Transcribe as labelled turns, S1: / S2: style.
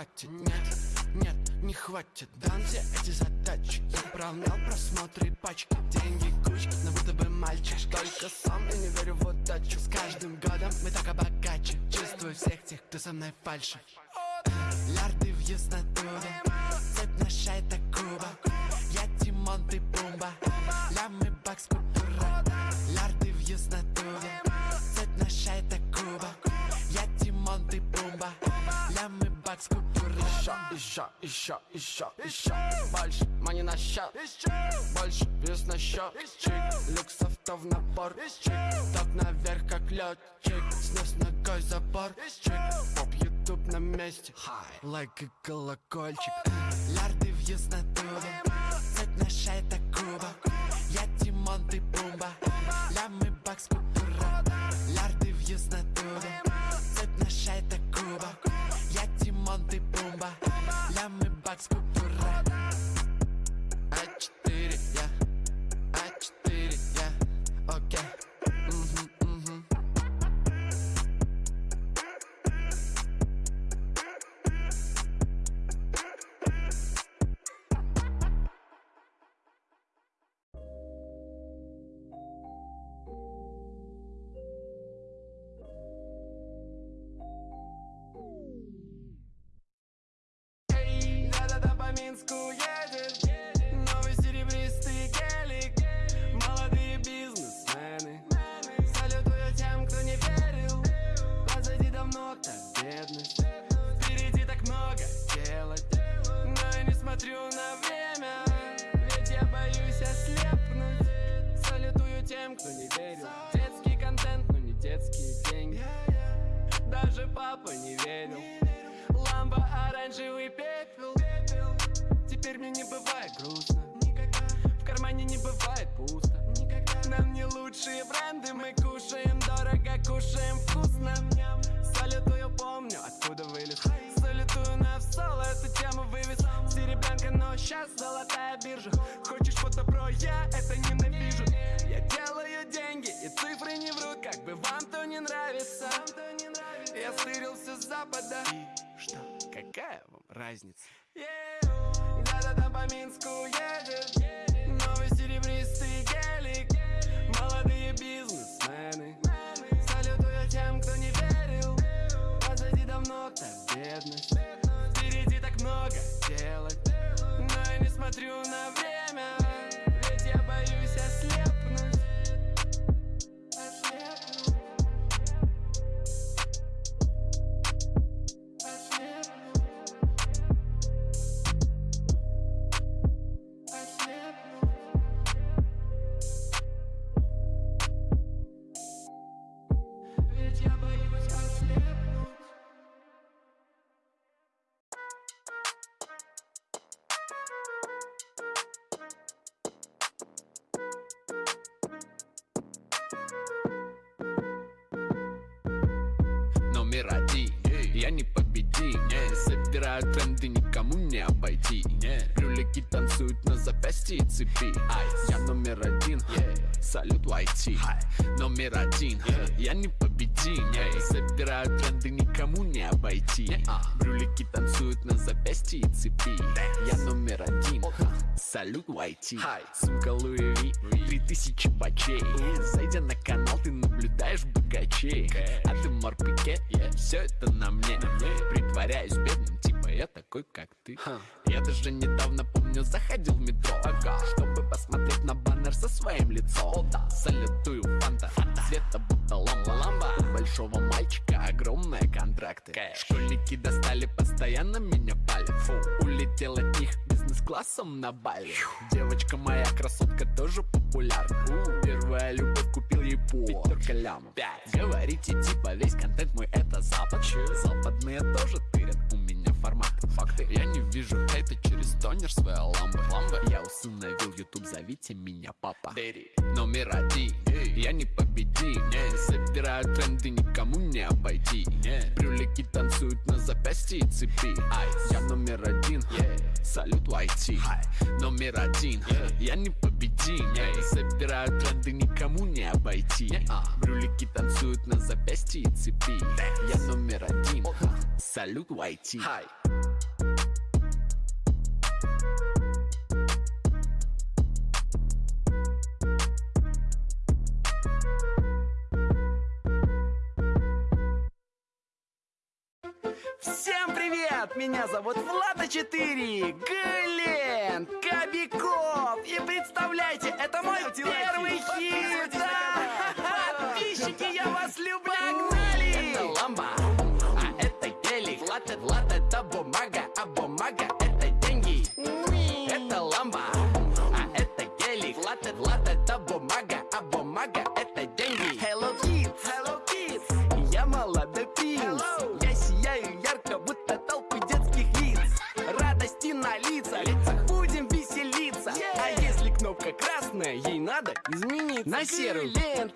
S1: хватит, нет, нет, не хватит. Дан все эти задачи. Заправлял просмотры и пачки. Деньги кучка, но будто бы мальчик Только сам и не верю в удачу. С каждым годом мы так богаче Чувствую всех тех, кто со мной фальшит Лярды въезд на тубе Цепь на шай,
S2: Еще, еще, еще, еще, Больше мани на счет Больше вес на счет Чик, люкс авто в набор Чик, так наверх как летчик Снес ногой забор. Чик, поп ютуб на месте.
S1: Лайк и колокольчик. Лярды въезд на тубе Цепь на шай, это Куба
S2: бедность Впереди так много делать. Но я не смотрю на время Ведь я боюсь ослепнуть. Салютую тем, кто не верил. Детский контент, но не детские деньги. Даже папа не верил. Ламба оранжевый пепел. Теперь мне не бывает грустно. В кармане не бывает пусто. Нам не лучшие бренды Мы кушаем дорого, кушаем вкусно Салютую помню, откуда вылез. Салютую на соло, эту тему вывез. Серебрянка, но сейчас золотая биржа. Хочешь фото про я, это ненавижу. Я делаю деньги, и цифры не врут. Как бы вам то не нравится. Я стырился с запада. И что, какая вам разница? Да-да-да, по Минску едет Я не
S3: победим Собираю тренды, никому не обойти Брюлики танцуют на запястье и цепи. Я номер один Салют YT Номер один Я не победим Собираю тренды, никому не обойти Брюлики танцуют на запястье и цепи Я номер один. Салют YT Сумка Луи Ви. Три тысячи бачей. Зайдя на канал, ты наблюдаешь богачей. А ты морпике, все это на мне. Притворяюсь бедным, типа я такой, как ты. Я даже недавно, помню, заходил в метро. Чтобы посмотреть на баннер со своим лицом. Салютую фанта, цвета огромные контракты Школьники достали, постоянно меня палят. Улетел от них бизнес-классом на Бали. Девочка моя красотка тоже популярна. Первая любовь купил ей по Пятерка лямов. Говорите типа весь контент мой это запад. Западные тоже формат. Факты. Я не вижу хейта через тонер своей ламбы. Я усыновил YouTube, зовите меня папа. Номер один. Я не победим Собираю тренды, никому не обойти. Брюлики танцуют на запястье и цепи. Я номер один. Салют YT Номер один. Я не победим Собираю тренды, никому не обойти. Брюлики Кролики танцуют на запястье и цепи. Я номер один, салют YT.
S2: Всем привет! Меня зовут Влада 4, Глен, Кобяков. И представляйте, это мой первый хит. Да! Подписчики, я вас люблю. Погнали!
S3: Это ламба, а это гелик Влад, Влад это бумага, а бумага
S2: надо измениться
S3: На серую.
S2: Глен,